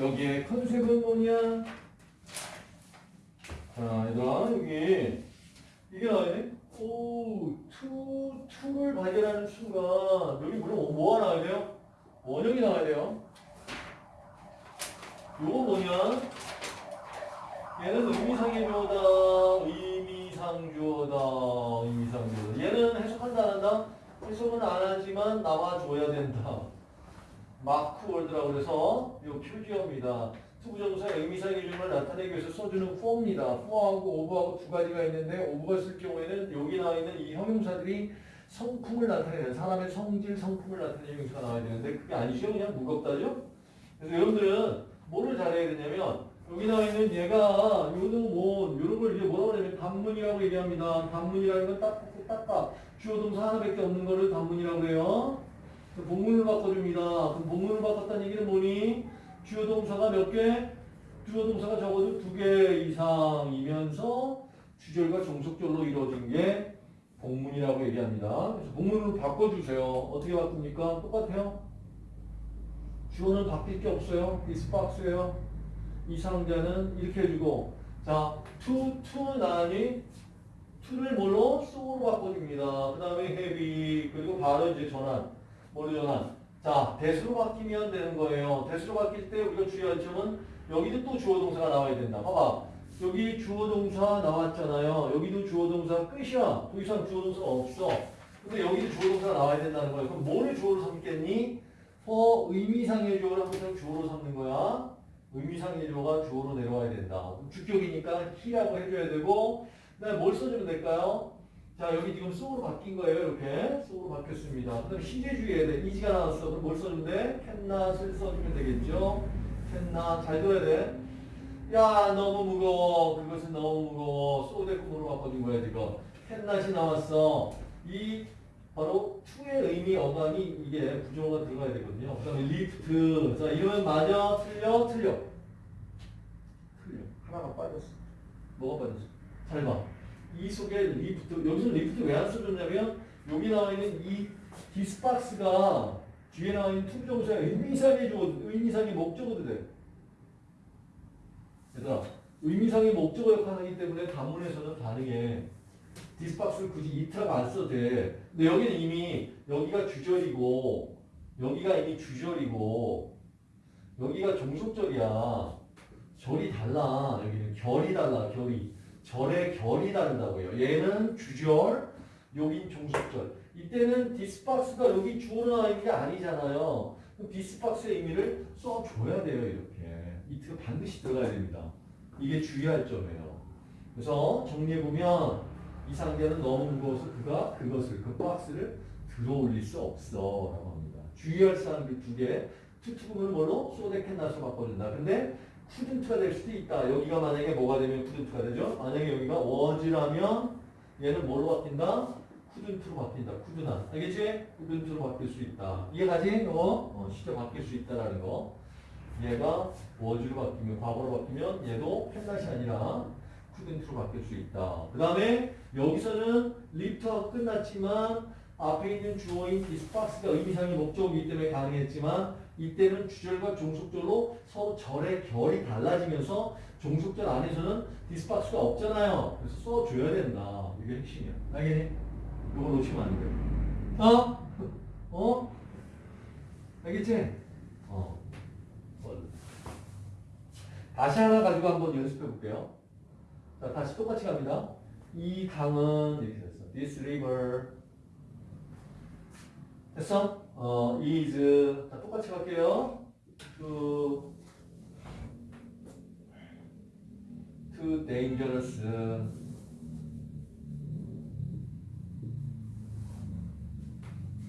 여기에 컨셉은 뭐냐? 자, 얘들아, 여기, 이게 나와야 오, to, to를 발견하는 순간, 여기 물론 뭐가 나와야 돼요? 원형이 나와야 돼요. 요거 뭐냐? 얘는 의미상의 주어다, 의미상 주어다, 의미상 주어다. 얘는 해석한다, 안 한다? 해석은 안 하지만 나와줘야 된다. mark word라고 그래서 이 표지어입니다. to부정사의 의미상의 주어를 나타내기 위해서 써주는 for입니다. for하고 of하고 두 가지가 있는데 of가 쓸 경우에는 여기 나와 있는 이 형용사들이 성품을 나타내는 사람의 성질, 성품을 나타내는 형용사가 나와야 되는데 그게 아니죠. 그냥 무겁다죠. 그래서 여러분들은 뭐를 잘해야 되냐면 여기 나와 있는 얘가 요는 뭐 이런 걸 이제 뭐라고 하냐면 단문이라고 얘기합니다. 단문이라는 건 딱, 딱딱 주어 동사 하나밖에 없는 거를 단문이라고 해요. 그 본문을 바꿔줍니다. 그럼 본문을 바꿨다는 얘기는 뭐니? 주어 동사가 몇 개? 주어 동사가 적어도 두 개 이상이면서 주절과 종속절로 이루어진 게 본문이라고 얘기합니다. 그래서 본문으로 바꿔주세요. 어떻게 바꿉니까? 똑같아요. 주어는 바뀔 게 없어요. box예요. 이 상자는 이렇게 해주고 자, to, to 나니 to를 뭘로? so로 바꿔줍니다. 그 다음에 heavy 그리고 바로 이제 전환 뭐로 전환 자, 대수로 바뀌면 되는 거예요. 대수로 바뀔 때 우리가 주의할 점은 여기도 또 주어 동사가 나와야 된다. 봐봐. 여기 주어 동사 나왔잖아요. 여기도 주어 동사 끝이야. 더 이상 주어 동사가 없어. 근데 여기도 주어 동사가 나와야 된다는 거예요. 그럼 뭐를 주어로 삼겠니? 어, 의미상의 주어를 항상 주어로 삼는 거야. 의미상의 주어가 주어로 내려와야 된다. 주격이니까 he라고 해줘야 되고, 뭘 써주면 될까요? 자, 여기 지금 so로 바뀐 거예요. 이렇게. so로 바뀌었습니다. 그 다음에 시제 주의해야 돼. is가 나왔어. 그럼 뭘 돼? 캔낫을 써주면 되겠죠? 캔낫. 잘 들어야 돼. 야, 너무 무거워. 그것은 너무 무거워. so 대꾸으로 바꿔준 거야, 지금. 캔낫이 나왔어. 이 바로 to의 의미 어감이 이게 부정어가 들어가야 되거든요. 그 다음에 리프트. 자, 이러면 맞아? 틀려? 틀려. 틀려. 하나가 빠졌어. 뭐가 빠졌어? 잘 봐. 이 속에 리프트. 여기서 리프트 왜 안 써줬냐면 여기 나와 있는 이 this box가 뒤에 나와 있는 to부정사의 의미상의 주 의미상의 목적어도 돼. 얘들아, 의미상의 목적어 역할을 하기 때문에 단문에서는 가능해. this box를 굳이 it이라고 안 써도 돼. 근데 여기는 이미 여기가 주절이고 여기가 이미 주절이고 여기가 종속절이야. 절이 달라. 여기는 결이 달라. 결이. 절의 결이 다른다고요. 얘는 주절, 여긴 종속절. 이때는 this box가 여기 주어로 나와 있는 게 아니잖아요. this box의 의미를 써줘야 돼요. 이렇게. it가 반드시 들어가야 됩니다. 이게 주의할 점이에요. 그래서 정리해보면 이 상자는 너무 무거워서 그가 그것을 그 박스를 들어 올릴 수 없어 라고 합니다. 주의할 사항 두 개. too to 부분을 뭘로? 소데캔나서 바꿔준다. 근데 couldn't가 될 수도 있다. 여기가 만약에 뭐가 되면 couldn't가 되죠? 만약에 여기가 was라면 얘는 뭘로 바뀐다? couldn't로 바뀐다. could not. 알겠지? couldn't로 바뀔 수 있다. 이해가지? 이거 어, 시제 바뀔 수 있다라는 거. 얘가 was로 바뀌면 과거로 바뀌면 얘도 펜낫이 아니라 couldn't로 바뀔 수 있다. 그 다음에 여기서는 lift가 끝났지만 앞에 있는 주어인 디스박스가 의미상의 목적이기 때문에 가능했지만 이때는 주절과 종속절로 서로 절의 결이 달라지면서 종속절 안에서는 디스박스가 없잖아요. 그래서 써줘야 된다. 이게 핵심이야. 알겠니? 이거 놓치면 안 돼. 어? 어? 알겠지? 어. 다시 하나 가지고 한번 연습해 볼게요. 자, 다시 똑같이 갑니다. 이 강은 이렇게 됐어. This river 됐어? 어, is 자, 똑같이 갈게요. too too dangerous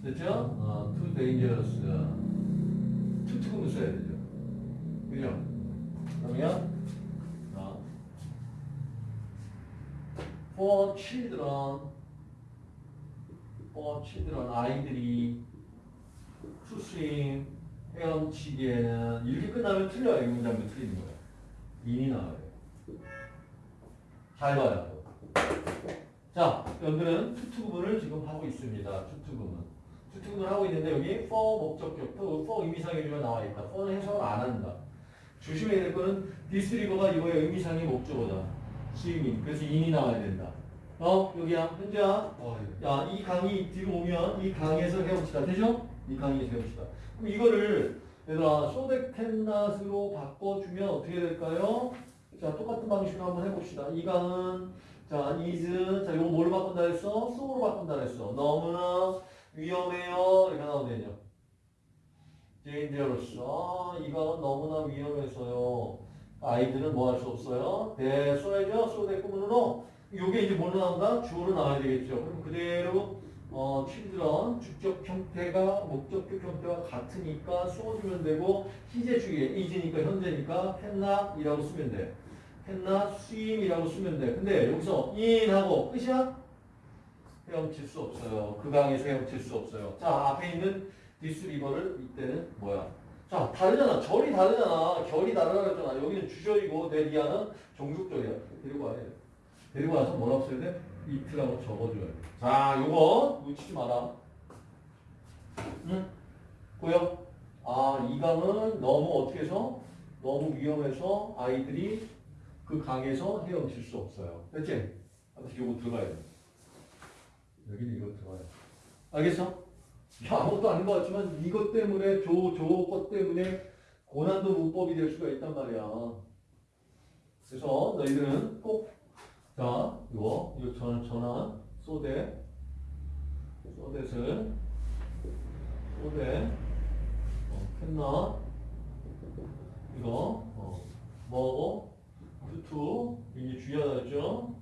됐죠? 어, too dangerous 투금을 써야 되죠. 그죠? 그러면 어, for children for children 아이들이 swim 헤엄치기에는 이렇게 끝나면 틀려요. 이 문장도 틀리는 거예요. in이 나와요. 잘 봐요. 자, 여러분들은 too to 구문을 지금 하고 있습니다. too to 구문. too to 구문을 하고 있는데 여기 for 목적격, 또 for 의미상의 주어가 나와 있다. for는 해석을 안 한다. 조심해야 될 거는 river가 이거의 의미상의 목적어다. swimming. 그래서 in이 나와야 된다. 어, 여기야. 현재야. 어, 예. 야, 이 강이 뒤로 오면 이 강에서 헤엄치다. 되죠? 이 강에서 헤엄치다. 그럼 이거를 얘들아 소데캔낫으로 바꿔주면 어떻게 될까요? 자, 똑같은 방식으로 한번 해봅시다. 이 강은 자, is 자, 이거 뭘로 바꾼다 했어? so로 바꾼다 했어. 너무나 위험해요. 이렇게 나오네요. dangerous. 아, 이 강은 너무나 위험해서요. 아이들은 뭐 할 수 없어요? 대 써야죠. 소대 꾸문으로 요게 이제 뭘로 나온다? 주어로 나와야 되겠죠. 그럼 그대로 어, children 주격 형태가 목적격 형태와 같으니까 써주면 되고 희재 주의에 is니까 현재니까 캔낫이라고 쓰면 돼. 캔낫 swim이라고 쓰면 돼. 근데 여기서 in하고 끝이야? 헤엄칠 수 없어요. 그 강에서 헤엄칠 수 없어요. 자 앞에 있는 river를 이때는 뭐야? 자 다르잖아. 절이 다르잖아. 결이 다르다 그랬잖아. 여기는 주절이고 데리아는 종속절이야. 데리고 와야 돼. 데리고 와서 뭐라고 써야 돼? 이트라고 적어줘야 돼. 자, 요거 놓치지 마라. 응? 보여? 아, 이 강은 너무 어떻게 해서? 너무 위험해서 아이들이 그 강에서 헤엄칠 수 없어요. 됐지? 아무튼 요거 들어가야 돼. 여기는 이거 들어가야 돼. 알겠어? 야, 아무것도 아닌 것 같지만 이것 때문에 저, 저것 때문에 고난도 문법이 될 수가 있단 말이야. 그래서 너희들은 꼭 자, 이거, 이거 전, 전환, 소대, 소댓을, 소대, 어, 캔나, 이거, 어, 뭐고, 투투, 굉장히 중요하다 했죠?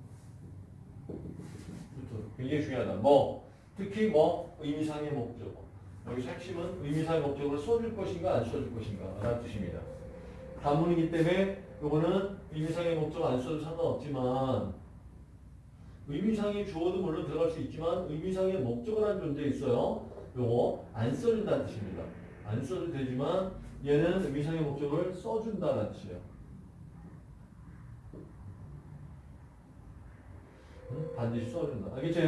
투투, 굉장히 중요하다. 뭐, 특히 뭐, 의미상의 목적어. 여기 핵심은 의미상의 목적어를 써줄 것인가, 안 써줄 것인가, 라는 뜻입니다. 단문이기 때문에 요거는 의미상의 목적 안 써도 상관없지만 의미상의 주어도 물론 들어갈 수 있지만 의미상의 목적어라는 존재 있어요. 요거 안 써준다는 뜻입니다. 안 써도 되지만 얘는 의미상의 목적을 써준다는 뜻이에요. 응? 반드시 써준다. 알겠지?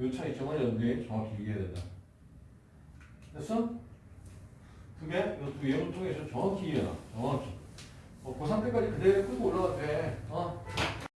요 차이점을 여러분들이 정확히 이해해야 된다. 됐어? 두 개? 이거 두 개를 통해서 정확히 이해해라. 정확히. 어, 고3 때까지 그대로 끌고 올라가도 돼. 어?